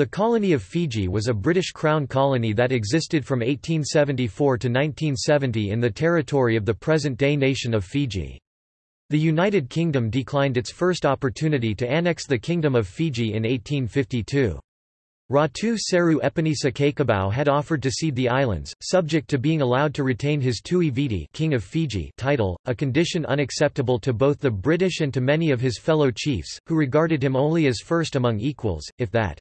The colony of Fiji was a British Crown colony that existed from 1874 to 1970 in the territory of the present-day nation of Fiji. The United Kingdom declined its first opportunity to annex the Kingdom of Fiji in 1852. Ratu Seru Epenisa Cakobau had offered to cede the islands, subject to being allowed to retain his Tui Viti King of Fiji title, a condition unacceptable to both the British and to many of his fellow chiefs, who regarded him only as first among equals, if that.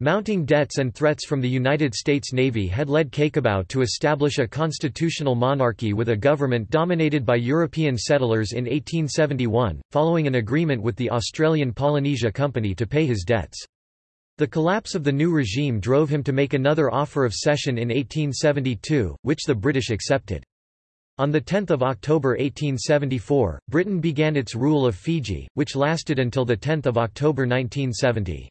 Mounting debts and threats from the United States Navy had led Cakobau to establish a constitutional monarchy with a government dominated by European settlers in 1871, following an agreement with the Australian Polynesia Company to pay his debts. The collapse of the new regime drove him to make another offer of cession in 1872, which the British accepted. On 10 October 1874, Britain began its rule of Fiji, which lasted until 10 October 1970.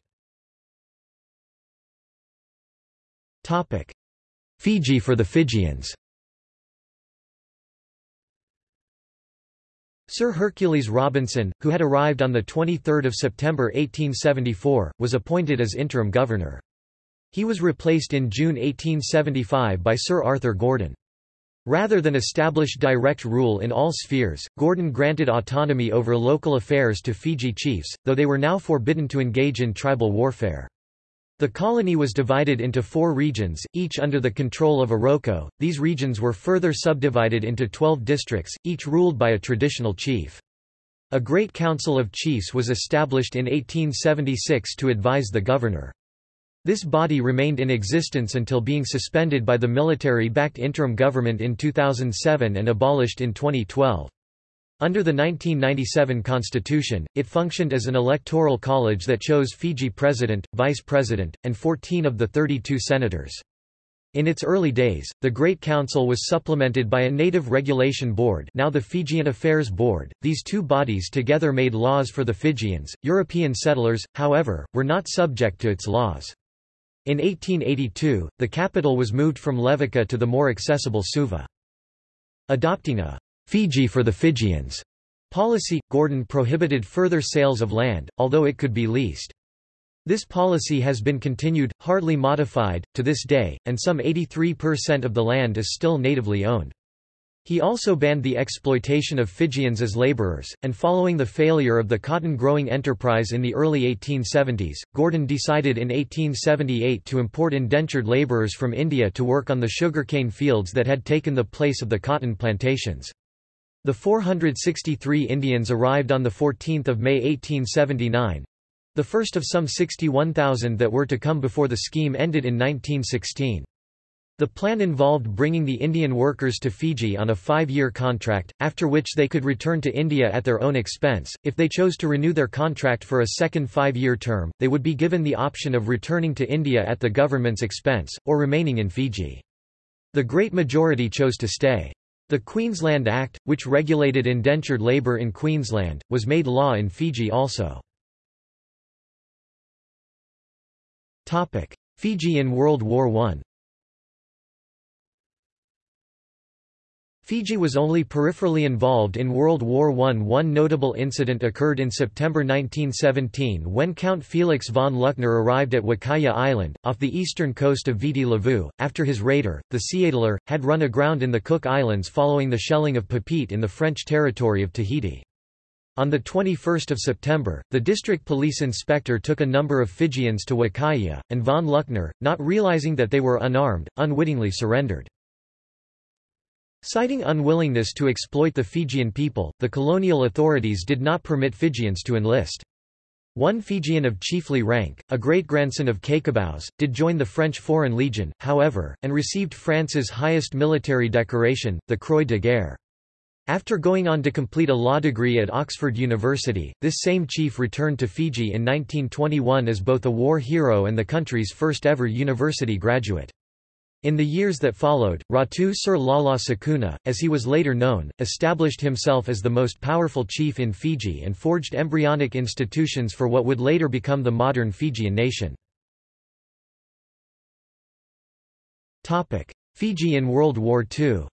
Fiji for the Fijians Sir Hercules Robinson, who had arrived on 23 September 1874, was appointed as interim governor. He was replaced in June 1875 by Sir Arthur Gordon. Rather than establish direct rule in all spheres, Gordon granted autonomy over local affairs to Fiji chiefs, though they were now forbidden to engage in tribal warfare. The colony was divided into four regions, each under the control of a Roko. These regions were further subdivided into twelve districts, each ruled by a traditional chief. A Great Council of Chiefs was established in 1876 to advise the governor. This body remained in existence until being suspended by the military-backed interim government in 2007 and abolished in 2012. Under the 1997 constitution, it functioned as an electoral college that chose Fiji president, vice president, and 14 of the 32 senators. In its early days, the Great Council was supplemented by a Native Regulation Board now the Fijian Affairs Board. These two bodies together made laws for the Fijians. European settlers, however, were not subject to its laws. In 1882, the capital was moved from Levuka to the more accessible Suva. Adopting a Fiji for the Fijians policy, Gordon prohibited further sales of land, although it could be leased. This policy has been continued, hardly modified, to this day, and some 83% of the land is still natively owned. He also banned the exploitation of Fijians as laborers, and following the failure of the cotton-growing enterprise in the early 1870s, Gordon decided in 1878 to import indentured laborers from India to work on the sugarcane fields that had taken the place of the cotton plantations. The 463 Indians arrived on 14 May 1879—the first of some 61,000 that were to come before the scheme ended in 1916. The plan involved bringing the Indian workers to Fiji on a five-year contract, after which they could return to India at their own expense. If they chose to renew their contract for a second five-year term, they would be given the option of returning to India at the government's expense, or remaining in Fiji. The great majority chose to stay. The Queensland Act, which regulated indentured labour in Queensland, was made law in Fiji also. Fiji in World War I Fiji was only peripherally involved in World War I. One notable incident occurred in September 1917 when Count Felix von Luckner arrived at Wakaya Island, off the eastern coast of Viti Levu, after his raider, the Seeadler, had run aground in the Cook Islands following the shelling of Papeete in the French territory of Tahiti. On 21 September, the district police inspector took a number of Fijians to Wakaya, and von Luckner, not realizing that they were unarmed, unwittingly surrendered. Citing unwillingness to exploit the Fijian people, the colonial authorities did not permit Fijians to enlist. One Fijian of chiefly rank, a great-grandson of Cakobau's, did join the French Foreign Legion, however, and received France's highest military decoration, the Croix de Guerre. After going on to complete a law degree at Oxford University, this same chief returned to Fiji in 1921 as both a war hero and the country's first ever university graduate. In the years that followed, Ratu Sir Lala Sukuna, as he was later known, established himself as the most powerful chief in Fiji and forged embryonic institutions for what would later become the modern Fijian nation. Fiji in World War II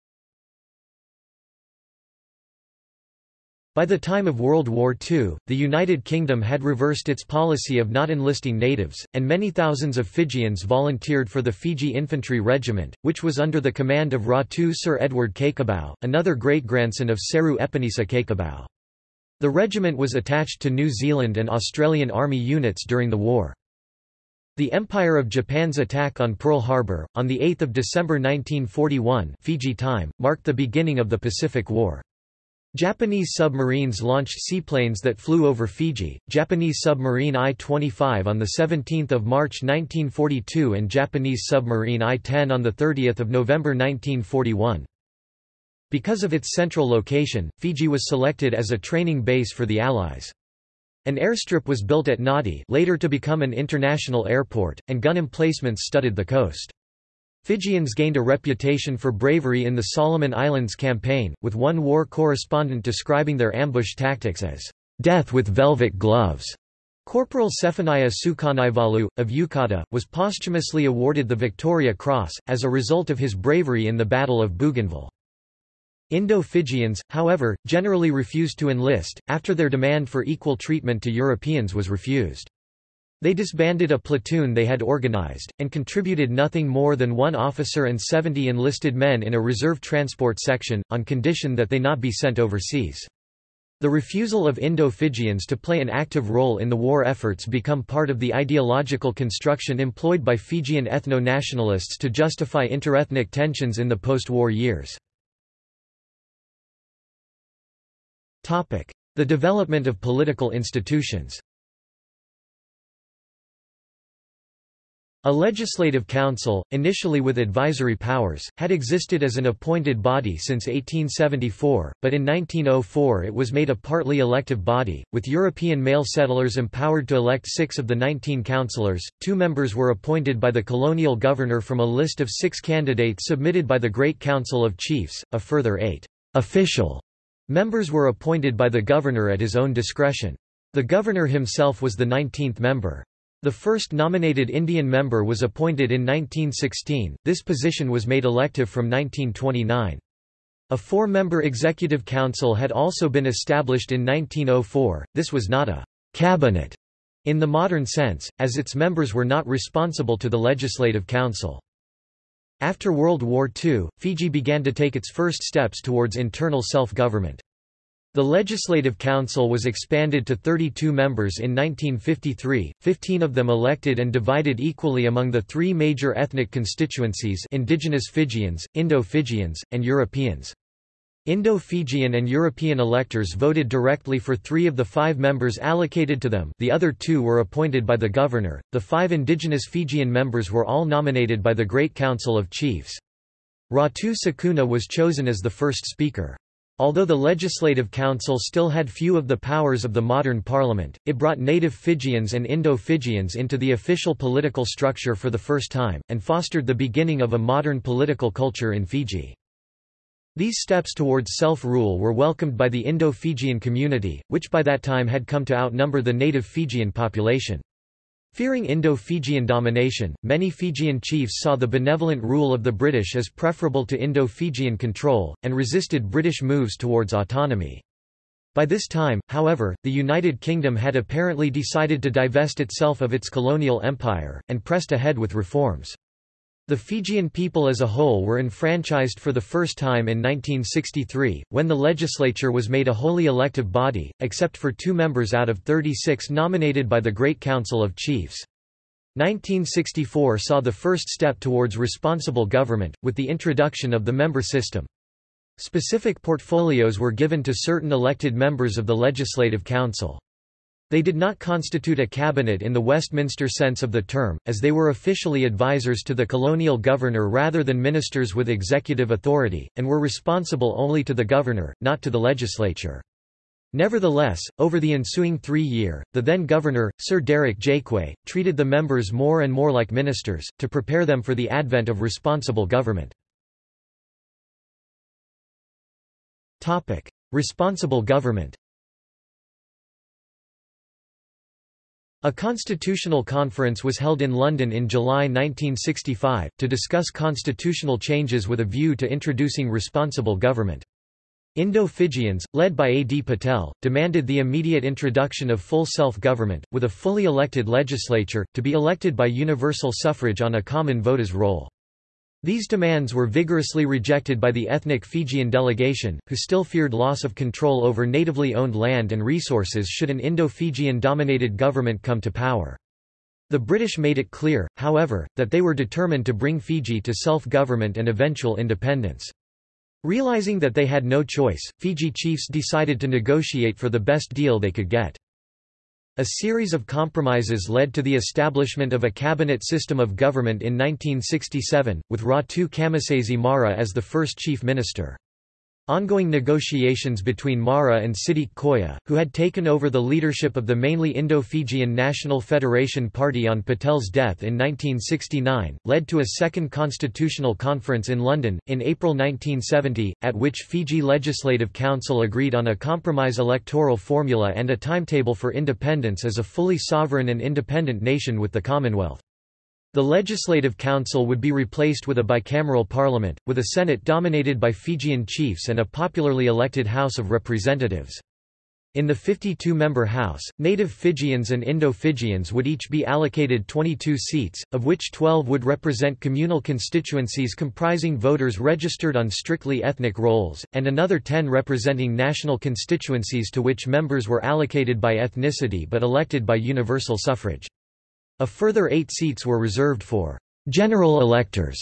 By the time of World War II, the United Kingdom had reversed its policy of not enlisting natives, and many thousands of Fijians volunteered for the Fiji Infantry Regiment, which was under the command of Ratu Sir Edward Cakobau, another great-grandson of Seru Epenisa Cakobau. The regiment was attached to New Zealand and Australian Army units during the war. The Empire of Japan's attack on Pearl Harbor, on 8 December 1941 Fiji time, marked the beginning of the Pacific War. Japanese submarines launched seaplanes that flew over Fiji, Japanese submarine I-25 on 17 March 1942 and Japanese submarine I-10 on 30 November 1941. Because of its central location, Fiji was selected as a training base for the Allies. An airstrip was built at Nadi later to become an international airport, and gun emplacements studded the coast. Fijians gained a reputation for bravery in the Solomon Islands campaign, with one war correspondent describing their ambush tactics as, "...death with velvet gloves." Corporal Sefanaia Sukanaivalu, of Yucata, was posthumously awarded the Victoria Cross, as a result of his bravery in the Battle of Bougainville. Indo-Fijians, however, generally refused to enlist, after their demand for equal treatment to Europeans was refused. They disbanded a platoon they had organized, and contributed nothing more than one officer and 70 enlisted men in a reserve transport section, on condition that they not be sent overseas. The refusal of Indo-Fijians to play an active role in the war efforts become part of the ideological construction employed by Fijian ethno-nationalists to justify interethnic tensions in the post-war years. The development of political institutions A legislative council, initially with advisory powers, had existed as an appointed body since 1874, but in 1904 it was made a partly elective body, with European male settlers empowered to elect six of the 19 councillors. Two members were appointed by the colonial governor from a list of six candidates submitted by the Great Council of Chiefs, a further eight official members were appointed by the governor at his own discretion. The governor himself was the 19th member. The first nominated Indian member was appointed in 1916, this position was made elective from 1929. A four-member executive council had also been established in 1904, this was not a «cabinet» in the modern sense, as its members were not responsible to the Legislative Council. After World War II, Fiji began to take its first steps towards internal self-government. The Legislative Council was expanded to 32 members in 1953, 15 of them elected and divided equally among the three major ethnic constituencies indigenous Fijians, Indo-Fijians, and Europeans. Indo-Fijian and European electors voted directly for three of the five members allocated to them the other two were appointed by the governor, the five indigenous Fijian members were all nominated by the Great Council of Chiefs. Ratu Sukuna was chosen as the first speaker. Although the Legislative Council still had few of the powers of the modern parliament, it brought native Fijians and Indo-Fijians into the official political structure for the first time, and fostered the beginning of a modern political culture in Fiji. These steps towards self-rule were welcomed by the Indo-Fijian community, which by that time had come to outnumber the native Fijian population. Fearing Indo-Fijian domination, many Fijian chiefs saw the benevolent rule of the British as preferable to Indo-Fijian control, and resisted British moves towards autonomy. By this time, however, the United Kingdom had apparently decided to divest itself of its colonial empire, and pressed ahead with reforms. The Fijian people as a whole were enfranchised for the first time in 1963, when the legislature was made a wholly elective body, except for two members out of 36 nominated by the Great Council of Chiefs. 1964 saw the first step towards responsible government, with the introduction of the member system. Specific portfolios were given to certain elected members of the Legislative Council. They did not constitute a cabinet in the Westminster sense of the term, as they were officially advisers to the colonial governor rather than ministers with executive authority, and were responsible only to the governor, not to the legislature. Nevertheless, over the ensuing three-year, the then-governor, Sir Derek Jakeway, treated the members more and more like ministers, to prepare them for the advent of responsible government. Responsible government A constitutional conference was held in London in July 1965, to discuss constitutional changes with a view to introducing responsible government. Indo-Fijians, led by A. D. Patel, demanded the immediate introduction of full self-government, with a fully elected legislature, to be elected by universal suffrage on a common voter's roll. These demands were vigorously rejected by the ethnic Fijian delegation, who still feared loss of control over natively owned land and resources should an Indo-Fijian-dominated government come to power. The British made it clear, however, that they were determined to bring Fiji to self-government and eventual independence. Realizing that they had no choice, Fiji chiefs decided to negotiate for the best deal they could get. A series of compromises led to the establishment of a cabinet system of government in 1967, with Ratu Kamisese Mara as the first chief minister. Ongoing negotiations between Mara and Sidik Koya, who had taken over the leadership of the mainly Indo-Fijian National Federation Party on Patel's death in 1969, led to a second constitutional conference in London, in April 1970, at which Fiji Legislative Council agreed on a compromise electoral formula and a timetable for independence as a fully sovereign and independent nation with the Commonwealth. The Legislative Council would be replaced with a bicameral parliament, with a Senate dominated by Fijian chiefs and a popularly elected House of Representatives. In the 52-member House, native Fijians and Indo-Fijians would each be allocated 22 seats, of which 12 would represent communal constituencies comprising voters registered on strictly ethnic rolls, and another 10 representing national constituencies to which members were allocated by ethnicity but elected by universal suffrage. A further eight seats were reserved for general electors,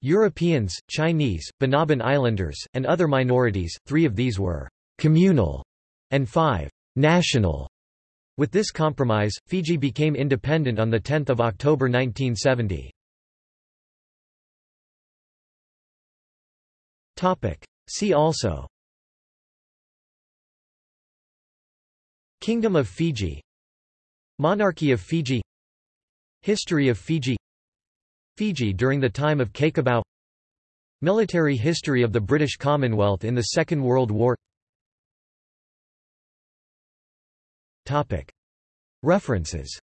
Europeans, Chinese, Banaban Islanders, and other minorities, three of these were communal and five national. With this compromise, Fiji became independent on 10 October 1970. See also Kingdom of Fiji Monarchy of Fiji History of Fiji Fiji during the time of Cakobau Military history of the British Commonwealth in the Second World War References